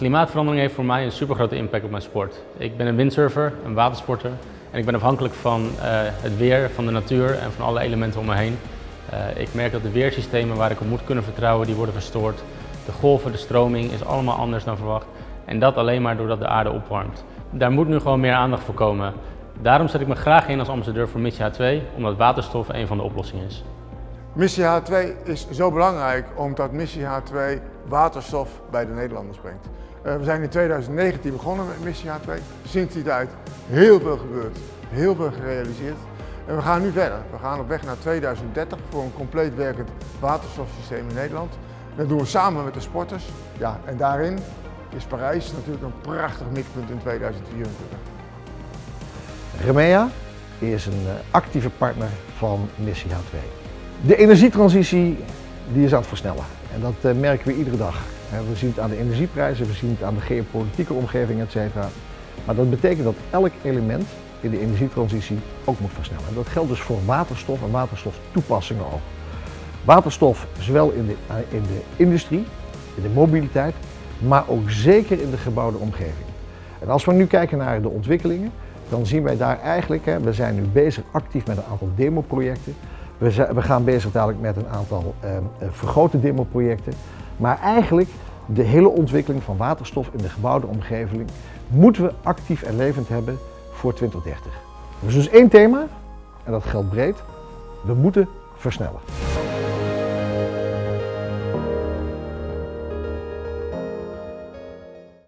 Klimaatverandering heeft voor mij een super grote impact op mijn sport. Ik ben een windsurfer, een watersporter en ik ben afhankelijk van uh, het weer, van de natuur en van alle elementen om me heen. Uh, ik merk dat de weersystemen waar ik op moet kunnen vertrouwen, die worden verstoord. De golven, de stroming is allemaal anders dan verwacht. En dat alleen maar doordat de aarde opwarmt. Daar moet nu gewoon meer aandacht voor komen. Daarom zet ik me graag in als ambassadeur voor Missie H2, omdat waterstof een van de oplossingen is. Missie H2 is zo belangrijk omdat Missie H2 waterstof bij de Nederlanders brengt. Uh, we zijn in 2019 begonnen met Missie H2. Sinds die tijd heel veel gebeurd, heel veel gerealiseerd. En we gaan nu verder. We gaan op weg naar 2030 voor een compleet werkend waterstofsysteem in Nederland. Dat doen we samen met de sporters. Ja, en daarin is Parijs natuurlijk een prachtig mikpunt in 2024. Remea is een eh, actieve partner van Missie H2. De energietransitie die is aan het versnellen en dat eh, merken we iedere dag. We zien het aan de energieprijzen, we zien het aan de geopolitieke omgeving, etc. Maar dat betekent dat elk element in de energietransitie ook moet versnellen. En dat geldt dus voor waterstof en waterstoftoepassingen ook. Waterstof zowel in de, eh, in de industrie, in de mobiliteit, maar ook zeker in de gebouwde omgeving. En als we nu kijken naar de ontwikkelingen, dan zien wij daar eigenlijk, hè, we zijn nu bezig actief met een aantal demoprojecten. We, we gaan bezig dadelijk met een aantal eh, vergrote demoprojecten. Maar eigenlijk de hele ontwikkeling van waterstof in de gebouwde omgeving moeten we actief en levend hebben voor 2030. Er is dus één thema, en dat geldt breed, we moeten versnellen.